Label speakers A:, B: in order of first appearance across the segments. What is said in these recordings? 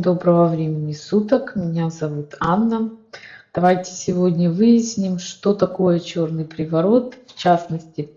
A: Доброго времени суток. Меня зовут Анна. Давайте сегодня выясним, что такое черный приворот, в частности,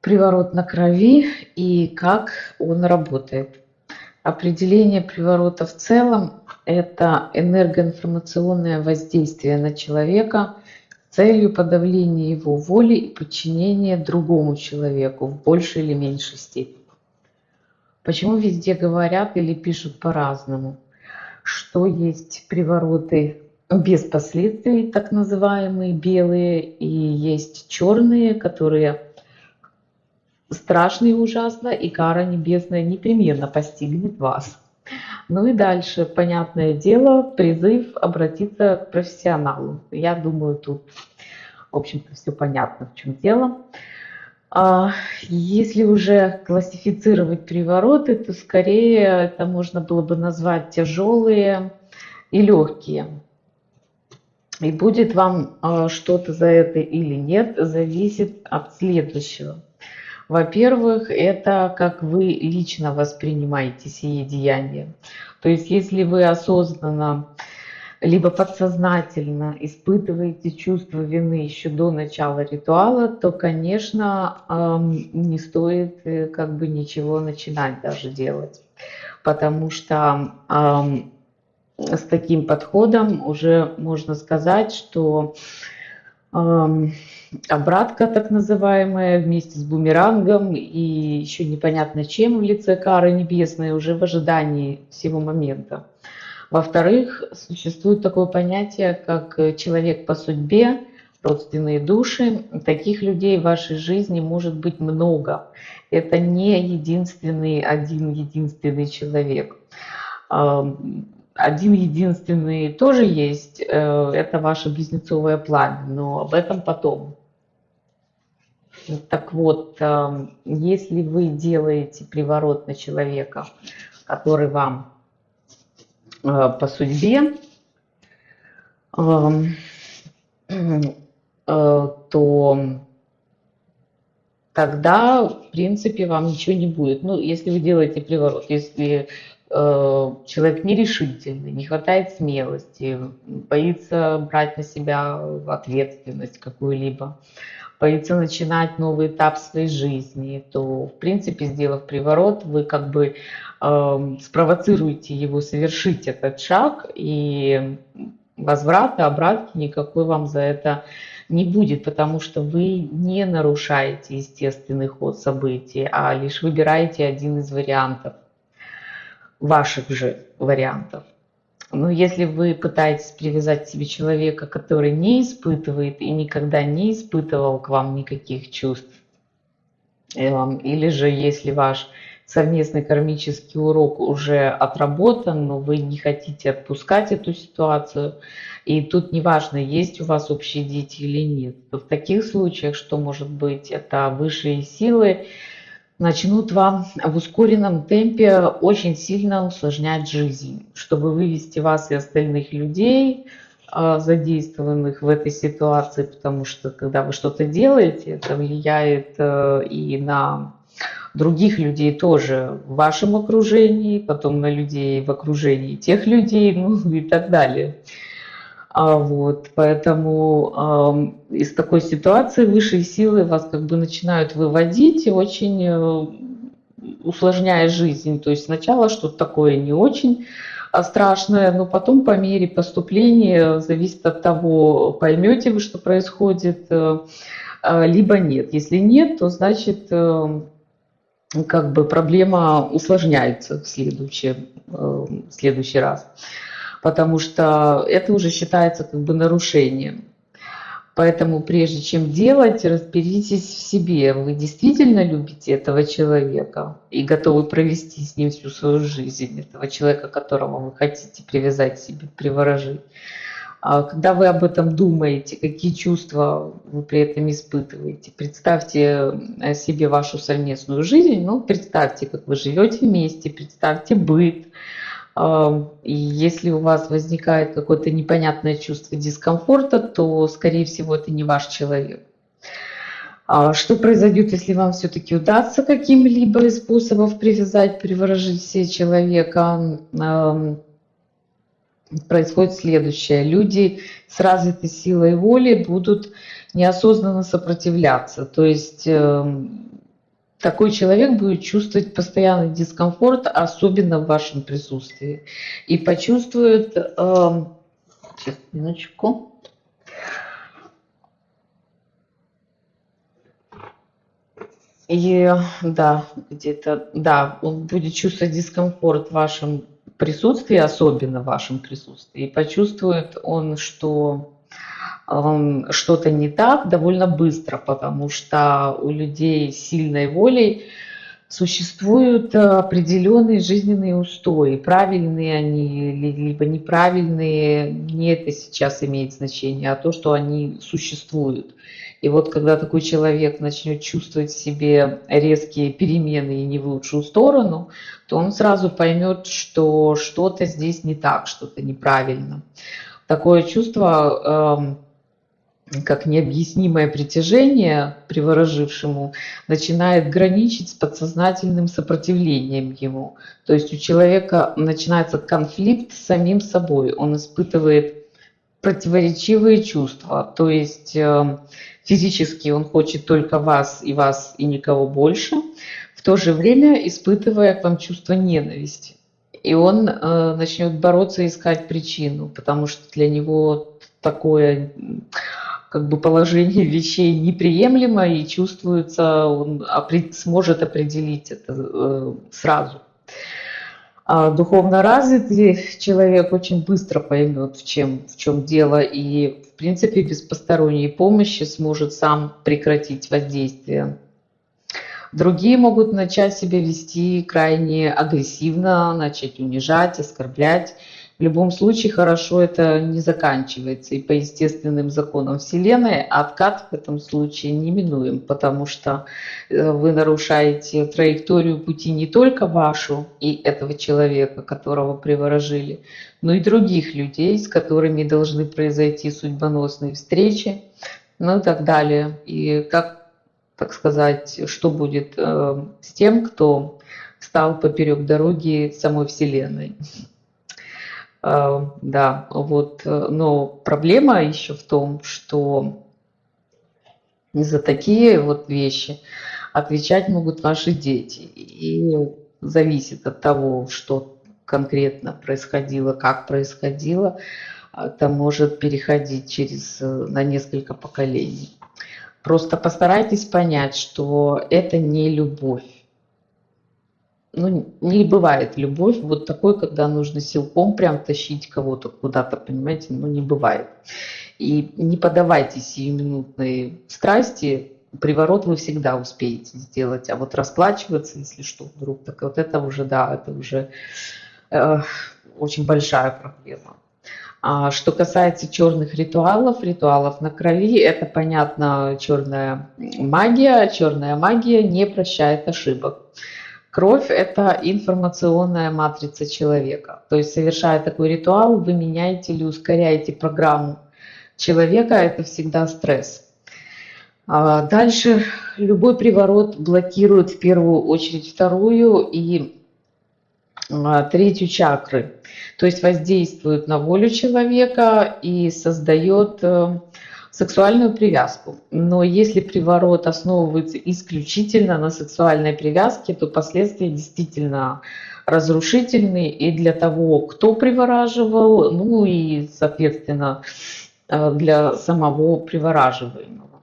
A: приворот на крови и как он работает. Определение приворота в целом – это энергоинформационное воздействие на человека с целью подавления его воли и подчинения другому человеку в большей или меньшей степени. Почему везде говорят или пишут по-разному? Что есть привороты без последствий, так называемые белые, и есть черные, которые страшно и ужасно, и кара небесная непременно постигнет вас. Ну и дальше, понятное дело, призыв обратиться к профессионалу. Я думаю, тут, в общем-то, все понятно, в чем дело. А если уже классифицировать привороты, то скорее это можно было бы назвать тяжелые и легкие. И будет вам а, что-то за это или нет, зависит от следующего. Во-первых, это как вы лично воспринимаете сие деяния. То есть, если вы осознанно либо подсознательно испытываете чувство вины еще до начала ритуала, то, конечно, не стоит э, как бы ничего начинать даже делать. Потому что с таким подходом уже можно сказать, что обратка так называемая вместе с бумерангом и еще непонятно чем в лице кары небесной уже в ожидании всего момента. Во-вторых, существует такое понятие, как э, человек по судьбе, родственные души. Таких людей в вашей жизни может быть много. Это не единственный, один единственный человек. Один единственный тоже есть, э, это ваше близнецовое пламя, но об этом потом. Так вот, если вы делаете приворот на человека, который вам по судьбе, эм, э, то тогда, в принципе, вам ничего не будет. Ну, если вы делаете приворот, если э, человек нерешительный, не хватает смелости, боится брать на себя ответственность какую-либо, боится начинать новый этап своей жизни, то, в принципе, сделав приворот, вы как бы э, спровоцируете его совершить этот шаг, и возврата, обратки никакой вам за это не будет, потому что вы не нарушаете естественный ход событий, а лишь выбираете один из вариантов, ваших же вариантов. Но если вы пытаетесь привязать к себе человека, который не испытывает и никогда не испытывал к вам никаких чувств, эм, или же если ваш совместный кармический урок уже отработан, но вы не хотите отпускать эту ситуацию, и тут неважно, есть у вас общие дети или нет, в таких случаях что может быть? Это высшие силы, начнут вам в ускоренном темпе очень сильно усложнять жизнь, чтобы вывести вас и остальных людей, а, задействованных в этой ситуации, потому что когда вы что-то делаете, это влияет э, и на других людей тоже в вашем окружении, потом на людей в окружении тех людей, ну и так далее. А вот, поэтому э, из такой ситуации высшие силы вас как бы начинают выводить и очень э, усложняя жизнь. То есть сначала что-то такое не очень а, страшное, но потом по мере поступления зависит от того, поймете вы, что происходит, э, либо нет. Если нет, то значит э, как бы проблема усложняется в следующий, э, в следующий раз потому что это уже считается как бы нарушением. Поэтому прежде чем делать, разберитесь в себе. Вы действительно любите этого человека и готовы провести с ним всю свою жизнь, этого человека, которого вы хотите привязать себе, приворожить. А когда вы об этом думаете, какие чувства вы при этом испытываете, представьте э, себе вашу совместную жизнь, ну, представьте, как вы живете вместе, представьте быт, и если у вас возникает какое-то непонятное чувство дискомфорта, то, скорее всего, это не ваш человек. А что произойдет, если вам все-таки удастся каким-либо из способов привязать, приворожить все человека? Происходит следующее. Люди с развитой силой воли будут неосознанно сопротивляться. То есть эм, такой человек будет чувствовать постоянный дискомфорт, особенно в вашем присутствии. И почувствует... Сейчас, минуточку. И да, где-то, да, он будет чувствовать дискомфорт в вашем присутствии, особенно в вашем присутствии. И почувствует он, что что-то не так довольно быстро, потому что у людей с сильной волей существуют определенные жизненные устои. Правильные они либо неправильные, не это сейчас имеет значение, а то, что они существуют. И вот когда такой человек начнет чувствовать в себе резкие перемены и не в лучшую сторону, то он сразу поймет, что что-то здесь не так, что-то неправильно. Такое чувство, эм, как необъяснимое притяжение приворожившему, начинает граничить с подсознательным сопротивлением ему. То есть у человека начинается конфликт с самим собой. Он испытывает противоречивые чувства. То есть эм, Физически он хочет только вас и вас и никого больше, в то же время испытывая к вам чувство ненависти. И он э, начнет бороться и искать причину, потому что для него такое как бы положение вещей неприемлемо и чувствуется, он сможет определить это э, сразу. А духовно развитый человек очень быстро поймет, в чем, в чем дело, и в принципе без посторонней помощи сможет сам прекратить воздействие. Другие могут начать себя вести крайне агрессивно, начать унижать, оскорблять, в любом случае хорошо это не заканчивается. И по естественным законам Вселенной откат в этом случае неминуем, потому что э, вы нарушаете траекторию пути не только вашу и этого человека, которого приворожили, но и других людей, с которыми должны произойти судьбоносные встречи, ну и так далее. И как, так сказать, что будет э, с тем, кто стал поперек дороги самой Вселенной. Э, да, вот, э, но проблема еще в том, что за такие вот вещи отвечать могут ваши дети. И зависит от того, что конкретно происходило, как происходило, это может переходить через, э, на несколько поколений. Просто постарайтесь понять, что это не любовь ну, не бывает любовь вот такой, когда нужно силком прям тащить кого-то куда-то, понимаете, ну, не бывает. И не подавайте сиюминутной страсти, приворот вы всегда успеете сделать, а вот расплачиваться, если что, вдруг, так вот это уже, да, это уже э, очень большая проблема. А что касается черных ритуалов, ритуалов на крови, это, понятно, черная магия. Черная магия не прощает ошибок. Кровь – это информационная матрица человека. То есть, совершая такой ритуал, вы меняете или ускоряете программу человека, это всегда стресс. А дальше любой приворот блокирует в первую очередь вторую и а, третью чакры. То есть воздействует на волю человека и создает э, сексуальную привязку. Но если приворот основывается исключительно на сексуальной привязке, то последствия действительно разрушительные и для того, кто привораживал, ну и, соответственно, э, для самого привораживаемого.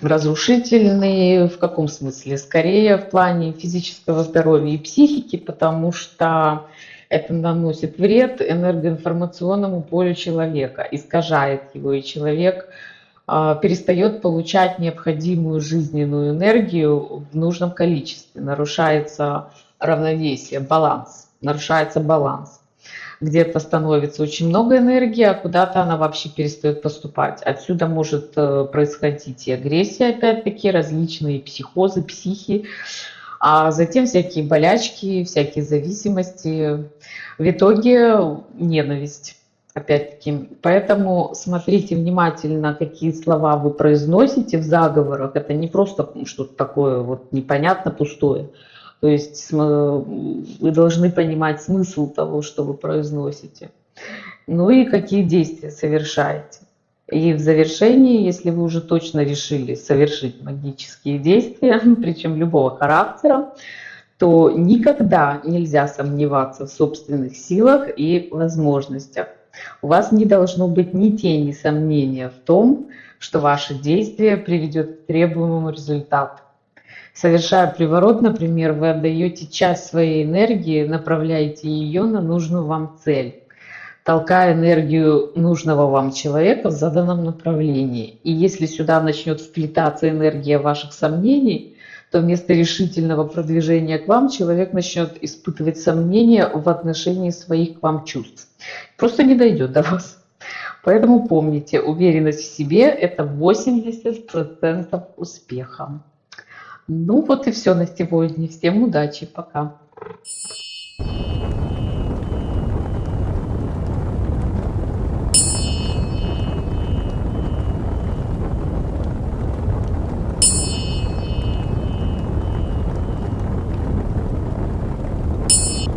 A: Разрушительные в каком смысле? Скорее в плане физического здоровья и психики, потому что это наносит вред энергоинформационному полю человека, искажает его, и человек а, перестает получать необходимую жизненную энергию в нужном количестве, нарушается равновесие, баланс, нарушается баланс. Где-то становится очень много энергии, а куда-то она вообще перестает поступать. Отсюда может э, происходить и агрессия, опять-таки, различные психозы, психи, а затем всякие болячки, всякие зависимости. В итоге ненависть. Опять-таки, поэтому смотрите внимательно, какие слова вы произносите в заговорах. Это не просто что-то такое вот непонятно пустое. То есть вы должны понимать смысл того, что вы произносите. Ну и какие действия совершаете. И в завершении, если вы уже точно решили совершить магические действия, причем любого характера, то никогда нельзя сомневаться в собственных силах и возможностях. У вас не должно быть ни тени сомнения в том, что ваше действие приведет к требуемому результату. Совершая приворот, например, вы отдаете часть своей энергии, направляете ее на нужную вам цель, толкая энергию нужного вам человека в заданном направлении. И если сюда начнет вплетаться энергия ваших сомнений, то вместо решительного продвижения к вам человек начнет испытывать сомнения в отношении своих к вам чувств. Просто не дойдет до вас. Поэтому помните, уверенность в себе – это 80% успеха. Ну вот и все на сегодня. Всем удачи, пока.